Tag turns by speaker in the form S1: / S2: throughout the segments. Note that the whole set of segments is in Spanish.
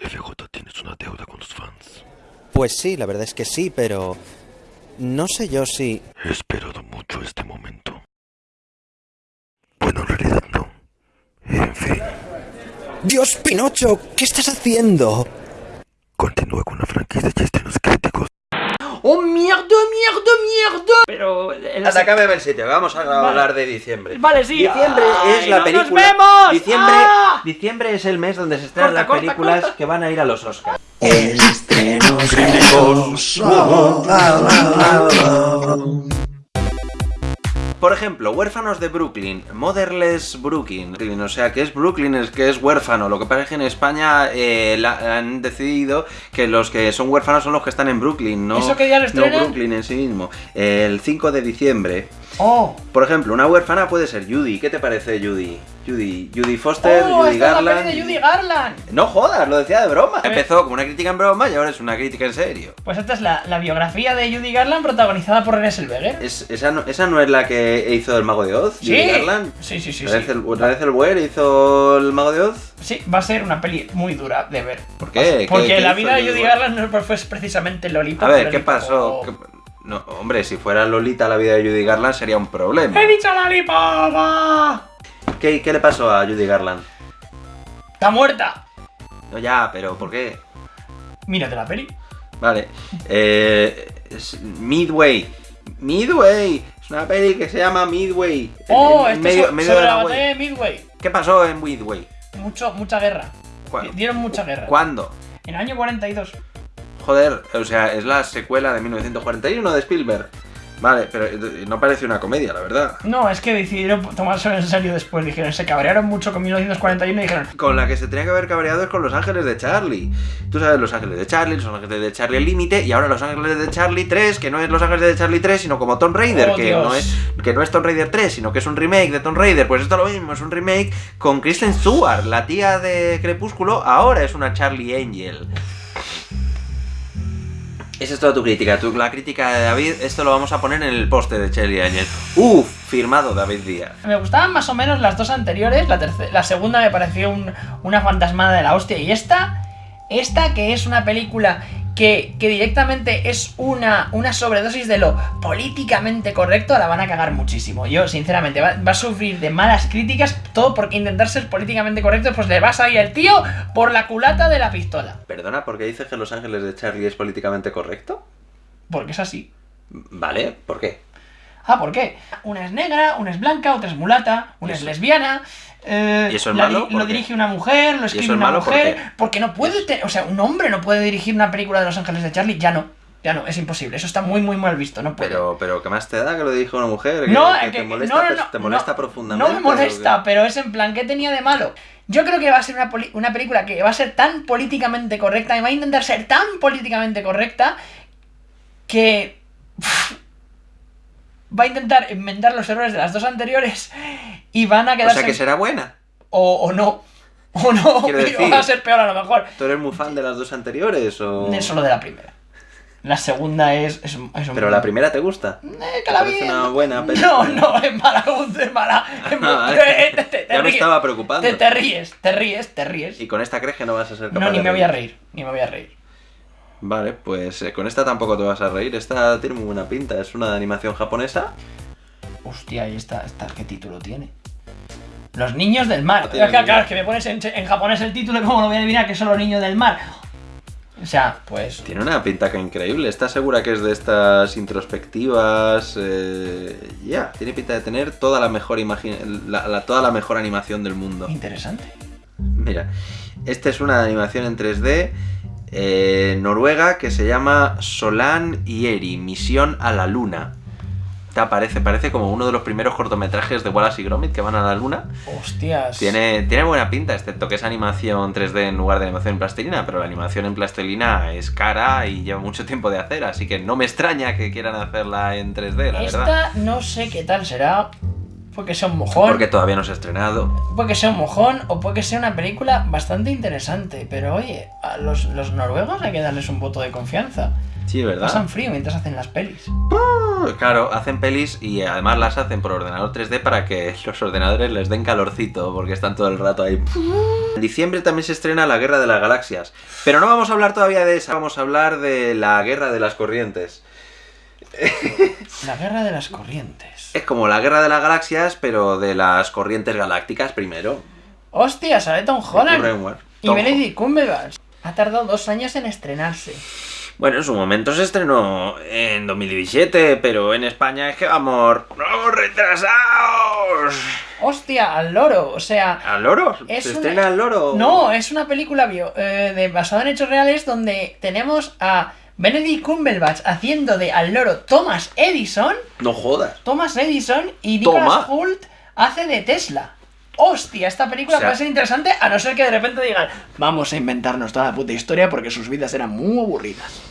S1: FJ, tienes una deuda con los fans.
S2: Pues sí, la verdad es que sí, pero... No sé yo si...
S1: He esperado mucho este momento. Bueno, en realidad no. En fin,
S2: ¡Dios, Pinocho! ¿Qué estás haciendo?
S1: continúa con la franquicia Chistes Críticos.
S3: ¡Oh, mierda, mierda, mierda! Pero... el-
S4: Anda, cámbiame el sitio, vamos a
S3: Vale.
S4: hablar de diciembre.
S3: Vale, sí.
S4: Diciembre
S3: Ay,
S4: es la
S3: no
S4: película.
S3: ¡Nos vemos!
S4: Diciembre,
S3: ¡Ah!
S4: diciembre es el mes donde se estrenan
S3: Corta,
S4: las
S3: corta,
S4: películas
S3: corta.
S4: que van a ir a los Oscars. Por ejemplo, Huérfanos de Brooklyn, Motherless Brooklyn, o sea, que es Brooklyn, es que es huérfano. Lo que pasa es que en España eh, la- han decidido que los que son huérfanos son los que están en Brooklyn, no,
S3: ¿Eso día lo
S4: no? Brooklyn en sí mismo. El 5 de diciembre.
S3: ¡Oh!
S4: Por ejemplo, una huérfana puede ser Judy. ¿Qué te parece Judy? Judy, Judy Foster,
S3: ¡Oh,
S4: Judy
S3: esta es la
S4: Garland.
S3: peli de Judy Garland!
S4: No jodas, lo decía de broma.
S3: Eh.
S4: Empezó como una crítica en broma y ahora es una crítica en serio.
S3: Pues esta es la, la biografía de Judy Garland protagonizada por René Zellweger.
S4: Es- esa, no, esa no es la que hizo el Mago de Oz,
S3: ¿Sí?
S4: Judy Garland.
S3: Sí, sí, sí,
S4: ¿Otra
S3: sí.
S4: vez el, otra vez el Weir hizo el Mago de Oz?
S3: Sí, va a ser una peli muy dura de ver.
S4: ¿Por qué?
S3: Porque
S4: ¿Qué-
S3: la vida de Judy? Garland no fue precisamente Lolita.
S4: A ver, ¿qué pasó?
S3: o-
S4: ¿Qué- No, hombre, si fuera Lolita la vida de Judy Garland sería un problema.
S3: ¡He dicho Lollipop!
S4: ¿Qué, qué le pasó a Judy Garland?
S3: ¡Está muerta!
S4: No, ya, pero ¿por qué?
S3: Mírate la peli.
S4: Vale. Eh, es Midway. Midway. Es una peli que se llama Midway.
S3: ¡Oh!
S4: En medio,
S3: so-
S4: medio de
S3: la de Midway.
S4: ¿Qué pasó en Midway?
S3: Mucho, mucha guerra.
S4: ¿Cuándo?
S3: Dieron mucha guerra.
S4: ¿Cuándo?
S3: En el año 42.
S4: Joder, o sea, es la secuela de 1941 de Spielberg. Vale, pero eh, no parece una comedia, la verdad.
S3: No, es que decidieron tomárselo en serio después. Dijeron, se cabrearon mucho con 1941 y dijeron,
S4: Con la que se tenía que haber cabreado es con Los Ángeles de Charlie. Tú sabes, Los Ángeles de Charlie, Los Ángeles de Charlie El Límite, y ahora Los Ángeles de Charlie 3, que no es Los Ángeles de Charlie 3, sino como Tomb Raider,
S3: Oh,
S4: que,
S3: Dios.
S4: no es, que no es Tomb Raider 3, sino que es un remake de Tomb Raider. Pues esto es lo mismo, es un remake con Kristen Stewart, la tía de Crepúsculo, ahora es una Charlie Angel. Esa es toda tu crítica. La crítica de David, esto lo vamos a poner en el poste de Charlie Angel. Uf, firmado David Díaz.
S3: Me gustaban más o menos las dos anteriores. La, la segunda me pareció un- una fantasmada de la hostia. Y esta, esta que es una película que, que directamente es una, una sobredosis de lo políticamente correcto, la van a cagar muchísimo. Yo, sinceramente, va, va a sufrir de malas críticas, todo porque intentar ser políticamente correcto, pues le va a salir el tío por la culata de la pistola.
S4: Perdona, ¿por qué dices que Los Ángeles de Charlie es políticamente correcto?
S3: Porque es así.
S4: Vale, ¿por qué?
S3: Ah, ¿por qué? Una es negra, una es blanca, otra es mulata, una
S4: ¿Y
S3: es lesbiana. Eh,
S4: ¿Y eso es
S3: la
S4: malo?
S3: di-
S4: ¿Por
S3: Lo
S4: qué?
S3: dirige una mujer, lo escribe
S4: es
S3: una mujer. Porque no puede. O sea, un hombre no puede dirigir una película de Los Ángeles de Charlie. Ya no. Ya no, es imposible. Eso está muy, muy mal visto. No puede.
S4: Pero, pero ¿qué más te da que lo dijo una mujer? ¿Que,
S3: no,
S4: que
S3: que-
S4: te molesta,
S3: no, no, no,
S4: te molesta profundamente?
S3: No me molesta, pero es en plan, ¿qué tenía de malo? Yo creo que va a ser una, una película que va a ser tan políticamente correcta y va a intentar ser tan políticamente correcta que va a intentar enmendar los errores de las dos anteriores y van a
S4: O
S3: quedarse
S4: sea, que será buena.
S3: o, o no o no
S4: Quiero decir-
S3: va a ser peor a lo mejor
S4: ¿Tú eres muy fan de las dos anteriores o...?
S3: es solo de la primera la segunda es, es, es un-
S4: Pero la primera te gusta.
S3: Eh, que
S4: ¿Te
S3: la
S4: parece
S3: vi-
S4: una buena
S3: No,
S4: película?
S3: no, es mala, es mala. Es
S4: Ah,
S3: eh, te, te- te
S4: Ya me estaba preocupando.
S3: Te, ríes, te ríes, te ríes.
S4: Y con esta crees que no vas a ser capaz
S3: No, ni
S4: de
S3: me voy a
S4: reír.
S3: reír, ni me voy a reír.
S4: Vale, pues eh, con esta tampoco te vas a reír. Esta tiene muy buena pinta. Es una de animación japonesa.
S3: Hostia, ¿y esta, esta qué título tiene? Los niños del mar.
S4: No
S3: Es que, claro, es que me pones en, en japonés el título, ¿cómo lo voy a adivinar que son los niños del mar? O sea, pues.
S4: Tiene una pinta que increíble. ¿Estás segura que es de estas introspectivas? Eh, Ya, tiene pinta de tener toda la mejor la- la- toda la mejor animación del mundo.
S3: Interesante.
S4: Mira, esta es una animación en 3D eh, noruega que se llama Solan y Eri, Misión a la Luna. Te parece, parece como uno de los primeros cortometrajes de Wallace y Gromit que van a la Luna.
S3: Hostias.
S4: Tiene, tiene buena pinta, excepto que es animación 3D en lugar de animación en plastilina, pero la animación en plastilina es cara y lleva mucho tiempo de hacer, así que no me extraña que quieran hacerla en 3D, la verdad.
S3: Esta no sé qué tal será. Puede que sea un mojón.
S4: Porque todavía no se ha estrenado.
S3: Puede que sea un mojón o puede que sea una película bastante interesante. Pero oye, a los, los noruegos hay que darles un voto de confianza.
S4: Sí, ¿verdad?
S3: Pasan frío mientras hacen las pelis.
S4: Claro, hacen pelis y además las hacen por ordenador 3D para que los ordenadores les den calorcito, porque están todo el rato ahí. En diciembre también se estrena La Guerra de las Galaxias. Pero no vamos a hablar todavía de esa, vamos a hablar de La Guerra de las Corrientes.
S3: La guerra de las corrientes.
S4: Es como la Guerra de las Galaxias, pero de las corrientes galácticas primero.
S3: Hostia, sale Tom Holland. Y Benedict Cumberbatch. Ha tardado dos años en estrenarse.
S4: Bueno, en su momento se estrenó en 2017, pero en España es que vamos, vamos retrasados.
S3: Hostia, al loro. O sea,
S4: ¿Al loro?
S3: Es
S4: ¿Se
S3: una-
S4: estrena al loro?
S3: No, es una película bio, eh, de, basada en hechos reales donde tenemos a Benedict Cumberbatch haciendo de al loro Thomas Edison.
S4: No jodas.
S3: Thomas Edison y Nicholas
S4: Toma.
S3: Hoult hace de Tesla. Hostia, esta película
S4: O sea-
S3: puede ser interesante a no ser que de repente digan vamos a inventarnos toda la puta historia porque sus vidas eran muy aburridas.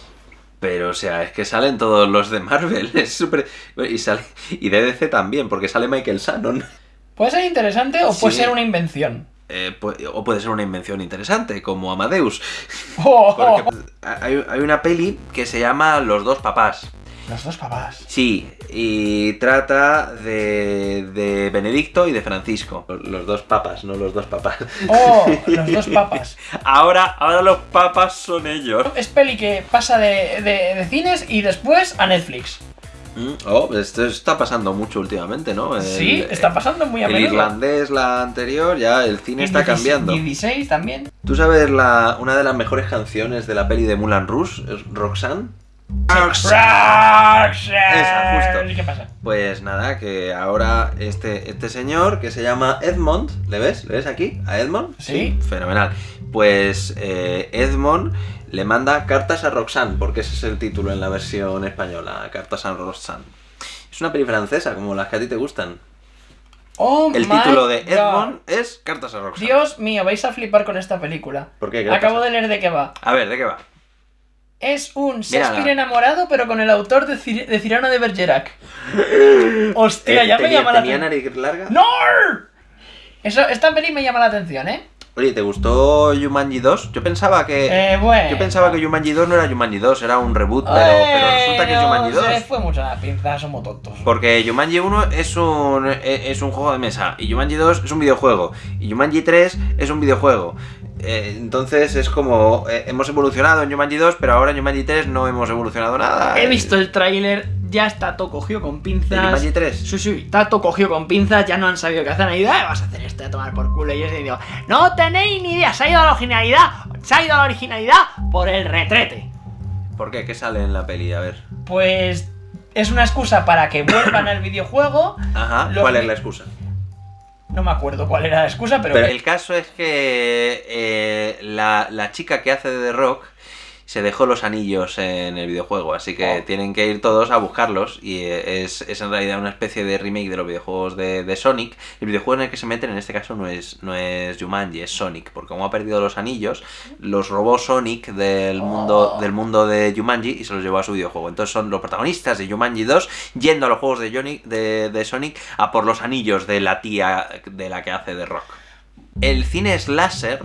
S4: Pero, o sea, es que salen todos los de Marvel. Es súper. Y sale. Y de DC también, porque sale Michael Shannon.
S3: Puede ser interesante o puede
S4: Sí.
S3: ser una invención.
S4: Eh, pu- o puede ser una invención interesante, como Amadeus.
S3: Oh,
S4: Porque hay, hay una peli que se llama Los dos papás.
S3: Los dos papás.
S4: Sí, y trata de, de Benedicto y de Francisco. Los dos papas, no los dos papás.
S3: Oh, los dos papas.
S4: Ahora, ahora los papas son ellos.
S3: Es peli que pasa de, de- de cines y después a Netflix.
S4: Mm, Oh, esto está pasando mucho últimamente, ¿no? El-
S3: sí, está pasando muy a
S4: El
S3: menudo.
S4: irlandés, la anterior, ya el cine
S3: Y
S4: está
S3: 16
S4: cambiando.
S3: Y 16 también.
S4: ¿Tú sabes la, una de las mejores canciones de la peli de Mulan Rouge? ¿Es Roxanne? Esa, justo.
S3: ¿Y qué pasa?
S4: Pues nada, que ahora este, este señor que se llama Edmond, ¿le ves? ¿Le ves aquí? ¿A Edmond?
S3: Sí.
S4: Fenomenal. Pues eh, Edmond le manda cartas a Roxanne, porque ese es el título en la versión española, cartas a Roxanne. Es una peli francesa, como las que a ti te gustan.
S3: Oh
S4: El
S3: my
S4: título de
S3: God.
S4: Edmond es Cartas a Roxanne.
S3: Dios mío, vais a flipar con esta película.
S4: ¿Por qué? ¿Qué le
S3: Acabo de leer de qué va.
S4: A ver, ¿de qué va?
S3: Es un
S4: Mírala.
S3: Shakespeare enamorado, pero con el autor de, Cir- de Cirano de Bergerac. Hostia,
S4: Eh,
S3: ya me
S4: tenía,
S3: llama la
S4: tenía
S3: atención.
S4: nariz larga?
S3: ¡No! Eso, esta peli me llama la atención, ¿eh?
S4: Oye, ¿te gustó Jumanji 2? Yo pensaba que...
S3: Eh, bueno.
S4: Yo pensaba que Jumanji 2 no era Jumanji 2, era un reboot, pero, pero resulta que es Jumanji 2.
S3: Se fue mucho a la pinza, somos tontos.
S4: Porque Jumanji 1 es un, e- es un juego de mesa, y Jumanji 2 es un videojuego, y Jumanji 3 es un videojuego. Eh, entonces es como, eh, hemos evolucionado en Jumanji 2, pero ahora en Jumanji 3 no hemos evolucionado nada.
S3: He visto el tráiler, ya está todo cogido con
S4: ¿De
S3: pinzas.
S4: Jumanji 3?
S3: Sí, sí, está todo cogido con pinzas, ya no han sabido qué hacer. Han ido, "Eh, vas a hacer esto a tomar por culo. Y yo digo, no tenéis ni idea, se ha ido a la originalidad, se ha ido a la originalidad por el retrete.
S4: ¿Por qué? ¿Qué sale en la peli? A ver.
S3: Pues es una excusa para que vuelvan al videojuego.
S4: Ajá, ¿cuál es la excusa?
S3: No me acuerdo cuál era la excusa, pero.
S4: Pero el caso es que eh, la, la chica que hace de The Rock se dejó los anillos en el videojuego, así que
S3: Oh.
S4: tienen que ir todos a buscarlos y eh, es, es en realidad una especie de remake de los videojuegos de, de Sonic. El videojuego en el que se meten en este caso no es, no es Jumanji, es Sonic, porque como ha perdido los anillos, los robó Sonic del mundo,
S3: Oh.
S4: del mundo de Jumanji y se los llevó a su videojuego. Entonces son los protagonistas de Jumanji 2 yendo a los juegos de, Johnny, de, de Sonic a por los anillos de la tía de la que hace de Rock. El cine slasher,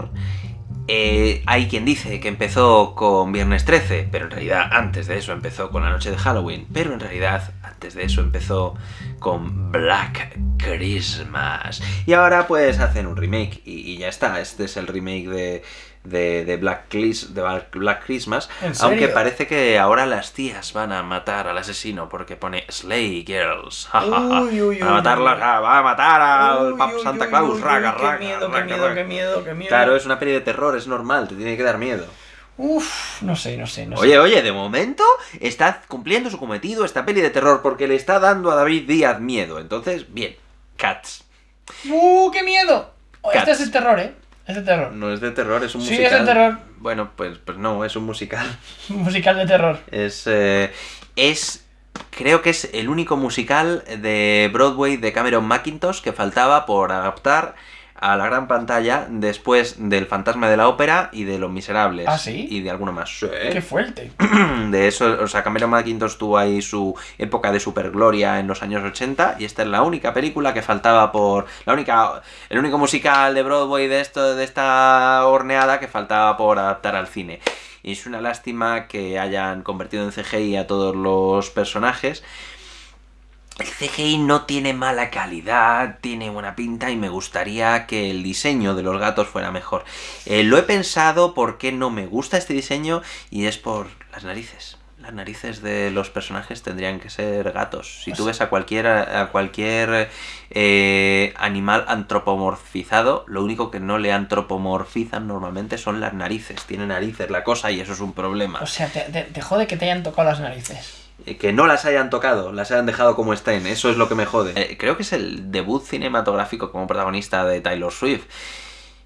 S4: eh, hay quien dice que empezó con Viernes 13, pero en realidad antes de eso empezó con la noche de Halloween, pero en realidad antes de eso empezó con Black Christmas. Y ahora pues hacen un remake y, y ya está, este es el remake de, de, de Black, Clis- de Black- Christmas, aunque parece que ahora las tías van a matar al asesino porque pone Slay Girls.
S3: Uy, uy,
S4: van a matarlas, va a matar al Papa Santa Claus, raga, raga,
S3: Qué miedo, qué
S4: raga,
S3: miedo,
S4: raga.
S3: qué miedo, qué miedo.
S4: Claro, es una peli de terror, es normal, te tiene que dar miedo.
S3: Uf, no sé, no sé, no sé.
S4: Oye, oye, de momento está cumpliendo su cometido esta peli de terror porque le está dando a David Díaz miedo. Entonces, bien, Cats.
S3: ¡Uh, qué miedo! Oh, Este
S4: Cats.
S3: es de terror, ¿eh? Es de terror.
S4: No es de terror, es un
S3: Sí,
S4: musical.
S3: es de terror.
S4: Bueno, pues, pues no, es un musical.
S3: Un musical de terror.
S4: Es, eh, es, creo que es el único musical de Broadway de Cameron McIntosh que faltaba por adaptar a la gran pantalla después del Fantasma de la Ópera y de Los Miserables.
S3: ¿Ah, sí?
S4: Y de alguno más. Sí.
S3: Qué fuerte.
S4: De eso, o sea, Cameron McIntosh tuvo ahí su época de supergloria en los años 80 y esta es la única película que faltaba por... La única... El único musical de Broadway de esto, de esta horneada que faltaba por adaptar al cine. Y es una lástima que hayan convertido en CGI a todos los personajes. El CGI no tiene mala calidad, tiene buena pinta y me gustaría que el diseño de los gatos fuera mejor. Eh, lo he pensado porque no me gusta este diseño y es por las narices. Las narices de los personajes tendrían que ser gatos. Si tú ves a cualquier, a cualquier eh, animal antropomorfizado, lo único que no le antropomorfizan normalmente son las narices. Tiene narices la cosa y eso es un problema.
S3: O sea, te, te- te jode que te hayan tocado las narices.
S4: Eh, que no las hayan tocado, las hayan dejado como estén, eso es lo que me jode. Eh, creo que es el debut cinematográfico como protagonista de Taylor Swift.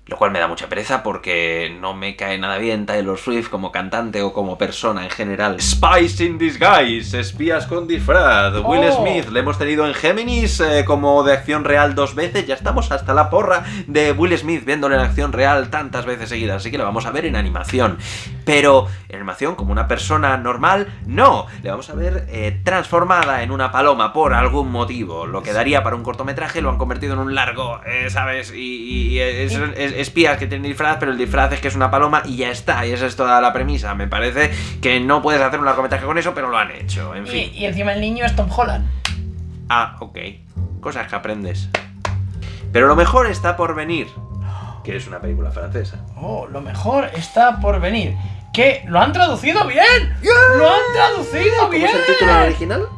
S4: Lo cual me da mucha pereza porque no me cae nada bien Taylor Swift como cantante o como persona en general. Spies in Disguise, espías con disfraz. Will
S3: Oh.
S4: Smith, le hemos tenido en Géminis eh, como de acción real dos veces. Ya estamos hasta la porra de Will Smith viéndolo en acción real tantas veces seguidas. Así que lo vamos a ver en animación. Pero en animación como una persona normal, no. Le vamos a ver eh, transformada en una paloma por algún motivo. Lo que daría para un cortometraje lo han convertido en un largo, eh, ¿sabes? Y, y es, es- espías que tienen disfraz, pero el disfraz es que es una paloma y ya está. Y esa es toda la premisa. Me parece que no puedes hacer un largometraje con eso, pero lo han hecho. En
S3: Y,
S4: fin.
S3: y encima el niño es Tom Holland.
S4: Ah, ok. Cosas que aprendes. Pero lo mejor está por venir. Que es una película francesa.
S3: Oh, lo mejor está por venir. ¿Qué? ¿Lo han traducido bien? ¡Lo han traducido bien!
S4: original?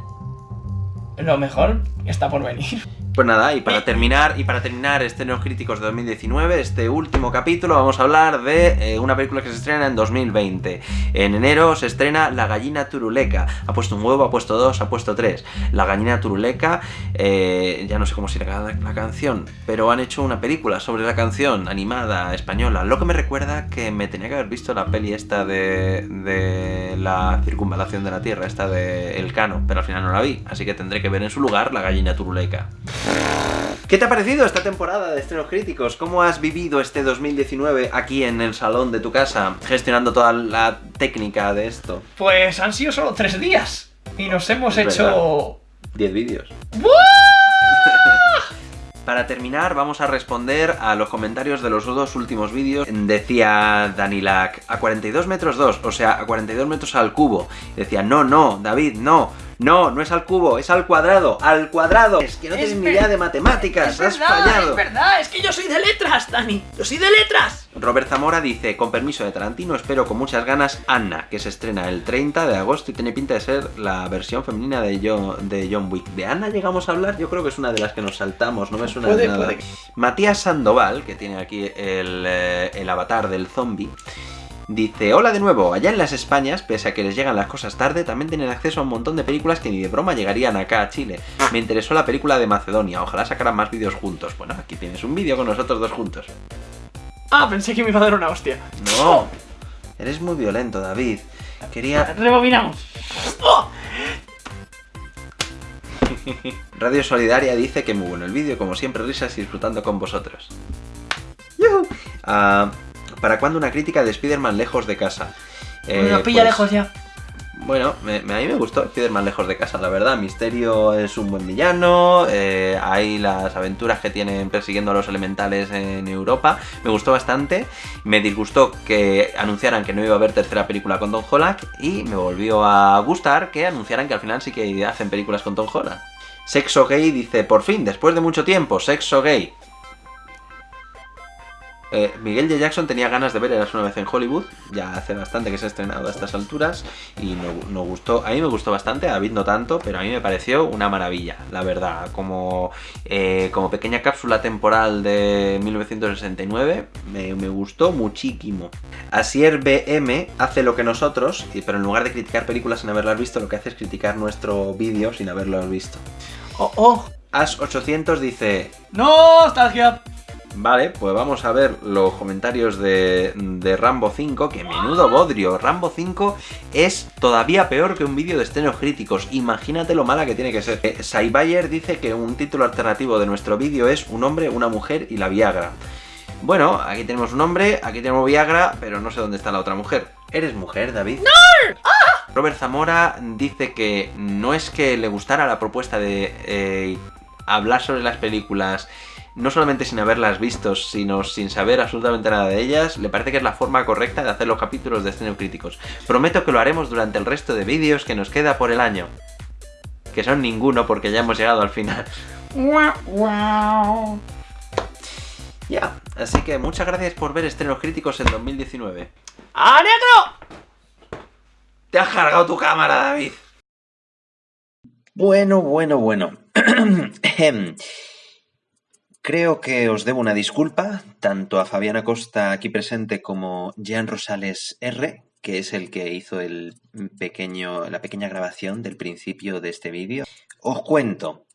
S3: Lo mejor está por venir.
S4: Pues nada, y para terminar, y para terminar estrenos críticos de 2019, este último capítulo, vamos a hablar de eh, una película que se estrena en 2020. En enero se estrena La gallina turuleca. Ha puesto un huevo, ha puesto dos, ha puesto tres. La gallina turuleca, eh, ya no sé cómo se llama la, la canción, pero han hecho una película sobre la canción animada española. Lo que me recuerda que me tenía que haber visto la peli esta de, de la circunvalación de la Tierra, esta de El Cano, pero al final no la vi, así que tendré que ver en su lugar La gallina turuleca. ¿Qué te ha parecido esta temporada de estrenos críticos? ¿Cómo has vivido este 2019 aquí en el salón de tu casa, gestionando toda la técnica de esto?
S3: Pues han sido solo tres días. Y nos hemos
S4: Es
S3: hecho.
S4: 10 vídeos. Para terminar, vamos a responder a los comentarios de los dos últimos vídeos. Decía Danilac, a 42 metros 2, o sea, a 42 metros al cubo. Decía, no, no, David, no, no, no es al cubo, es al cuadrado, al cuadrado. Es que no
S3: Es
S4: tienes ni idea de matemáticas,
S3: Es
S4: has
S3: verdad,
S4: fallado.
S3: es verdad, es que yo soy de letras, Dani. Yo soy de letras.
S4: Robert Zamora dice, con permiso de Tarantino, espero con muchas ganas Anna, que se estrena el 30 de agosto y tiene pinta de ser la versión femenina de John, de John Wick. ¿De Anna llegamos a hablar? Yo creo que es una de las que nos saltamos, no me suena de nada.
S3: puede.
S4: Matías Sandoval, que tiene aquí el, eh, el avatar del zombie, dice, hola de nuevo, allá en las Españas, pese a que les llegan las cosas tarde, también tienen acceso a un montón de películas que ni de broma llegarían acá a Chile. Me interesó la película de Macedonia, ojalá sacaran más vídeos juntos. Bueno, aquí tienes un vídeo con nosotros dos juntos.
S3: Ah, pensé que me iba a dar una hostia.
S4: No, eres muy violento, David. Quería...
S3: Rebobinamos. ¡Oh!
S4: Radio Solidaria dice que muy bueno el vídeo, como siempre, risas y disfrutando con vosotros. ¿Para cuándo una crítica de Spider-Man lejos de casa? Eh,
S3: Nos pilla
S4: pues,
S3: lejos ya.
S4: Bueno, me- me- a mí me gustó Spider-Man lejos de casa, la verdad. Misterio es un buen villano, eh, hay las aventuras que tienen persiguiendo a los elementales en Europa. Me gustó bastante. Me disgustó que anunciaran que no iba a haber tercera película con Tom Holland y me volvió a gustar que anunciaran que al final sí que hacen películas con Tom Holland. Sexo Gay dice, por fin, después de mucho tiempo, Sexo Gay. Eh, Miguel J. Jackson tenía ganas de ver Eras una vez en Hollywood, ya hace bastante que se ha estrenado a estas alturas y no- nos gustó, a mí me gustó bastante, a David no tanto, pero a mí me pareció una maravilla, la verdad, como, eh, como pequeña cápsula temporal de 1969, me, me gustó muchísimo. Asier BM hace lo que nosotros, pero en lugar de criticar películas sin haberlas visto, lo que hace es criticar nuestro vídeo sin haberlo visto.
S3: Oh, oh.
S4: As800 dice,
S3: ¡Nostalgia! Vale, pues vamos a ver los comentarios de, de Rambo 5, que menudo bodrio. Rambo 5 es todavía peor que un vídeo de estrenos críticos. Imagínate lo mala que tiene que ser. Eh, Saibayer dice que un título alternativo de nuestro vídeo es Un hombre, una mujer y la Viagra. Bueno, aquí tenemos un hombre, aquí tenemos Viagra, pero no sé dónde está la otra mujer. ¿Eres mujer, David? ¡No! Robert Zamora dice que no es que le gustara la propuesta de eh, hablar sobre las películas no solamente sin haberlas visto, sino sin saber absolutamente nada de ellas, le parece que es la forma correcta de hacer los capítulos de escenario críticos. Prometo que lo haremos durante el resto de vídeos que nos queda por el año. Que son ninguno porque ya hemos llegado al final. Ya, así que muchas gracias por ver estrenos críticos en 2019.
S5: ¡A negro!
S3: ¡Te has cargado tu cámara, David!
S4: Bueno, bueno, bueno. Creo que os debo una disculpa, tanto a Fabiana Costa aquí presente como Jean Rosales R, que es el que hizo el pequeño, la pequeña grabación del principio de este vídeo. Os cuento.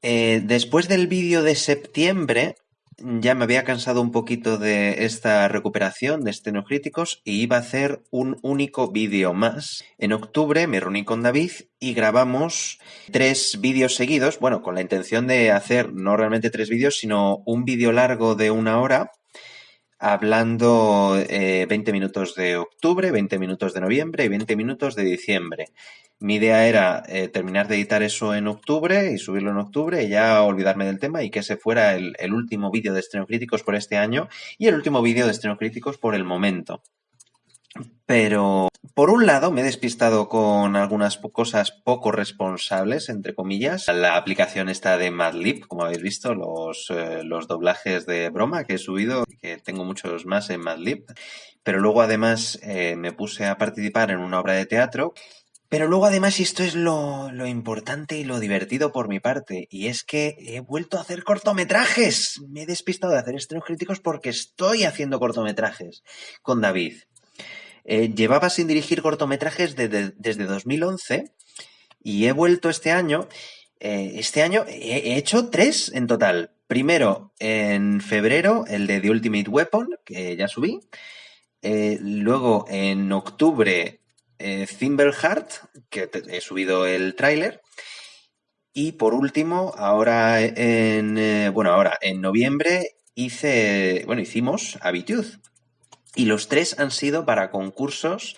S4: Eh, después del vídeo de septiembre, ya me había cansado un poquito de esta recuperación de críticos y iba a hacer un único vídeo más. En octubre me reuní con David y grabamos tres vídeos seguidos, bueno, con la intención de hacer no realmente tres vídeos, sino un vídeo largo de una hora hablando 20 eh, minutos de octubre, 20 minutos de noviembre y 20 minutos de diciembre. Mi idea era eh, terminar de editar eso en octubre y subirlo en octubre y ya olvidarme del tema y que ese fuera el, último vídeo de estreno críticos por este año y el último vídeo de estreno críticos por el momento. Pero, por un lado, me he despistado con algunas cosas poco responsables, entre comillas. La aplicación está de Madlib, como habéis visto, los, eh, los doblajes de broma que he subido, que tengo muchos más en Madlib. Pero luego, además, eh, me puse a participar en una obra de teatro pero luego además, y esto es lo, lo, importante y lo divertido por mi parte, y es que he vuelto a hacer cortometrajes. Me he despistado de hacer estrenos críticos porque estoy haciendo cortometrajes con David. Eh, llevaba sin dirigir cortometrajes desde 2011 y he vuelto este año. Eh, este año he, hecho tres en total. Primero, en febrero, el de The Ultimate Weapon, que ya subí. Eh, luego, en octubre, eh, Heart, que he subido el tráiler. Y por último, ahora en bueno, ahora en noviembre hice, bueno, hicimos Habitud. Y los tres han sido para concursos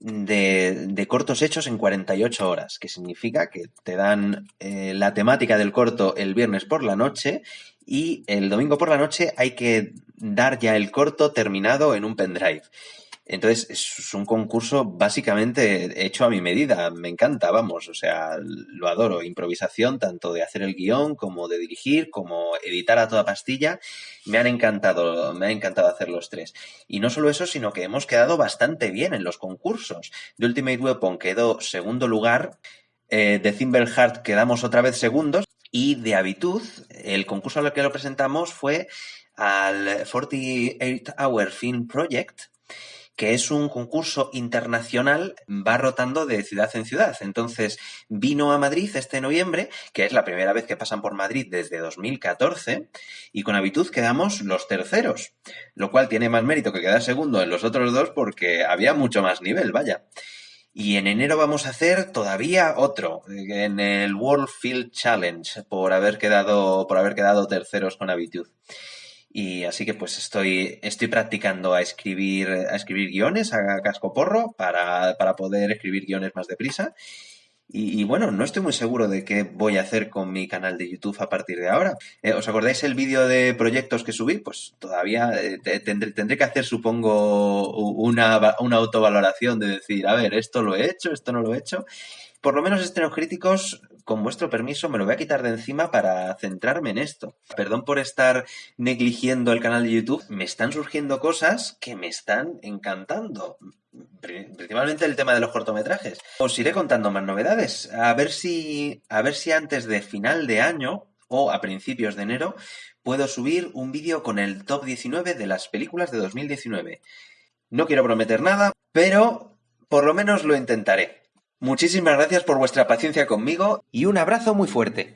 S4: de, cortos hechos en 48 horas, que significa que te dan eh, la temática del corto el viernes por la noche y el domingo por la noche hay que dar ya el corto terminado en un pendrive. Entonces, es un concurso básicamente hecho a mi medida. Me encanta, vamos, o sea, lo adoro. Improvisación, tanto de hacer el guion, como de dirigir, como editar a toda pastilla. Me han encantado, me ha encantado hacer los tres. Y no solo eso, sino que hemos quedado bastante bien en los concursos. De Ultimate Weapon quedó segundo lugar. Eh, de Thimble Heart quedamos otra vez segundos. Y de Habitud, el concurso al que lo presentamos fue al 48 Hour Film Project, que es un concurso internacional, va rotando de ciudad en ciudad. Entonces, vino a Madrid este noviembre, que es la primera vez que pasan por Madrid desde 2014, y con habitud quedamos los terceros, lo cual tiene más mérito que quedar segundo en los otros dos porque había mucho más nivel, vaya. Y en enero vamos a hacer todavía otro, en el World Field Challenge, por haber quedado, por haber quedado terceros con habitud. Y así que pues estoy, estoy practicando a escribir, a escribir guiones a casco porro para, para poder escribir guiones más deprisa. Y, bueno, no estoy muy seguro de qué voy a hacer con mi canal de YouTube a partir de ahora. Eh, ¿Os acordáis el vídeo de proyectos que subí? Pues todavía eh, tendré, tendré, que hacer, supongo, una, una autovaloración de decir, a ver, esto lo he hecho, esto no lo he hecho. Por lo menos estrenos críticos con vuestro permiso, me lo voy a quitar de encima para centrarme en esto. Perdón por estar negligiendo el canal de YouTube. Me están surgiendo cosas que me están encantando. Principalmente el tema de los cortometrajes. Os iré contando más novedades. A ver si, a ver si antes de final de año o a principios de enero puedo subir un vídeo con el top 19 de las películas de 2019. No quiero prometer nada, pero por lo menos lo intentaré. Muchísimas gracias por vuestra paciencia conmigo y un abrazo muy fuerte.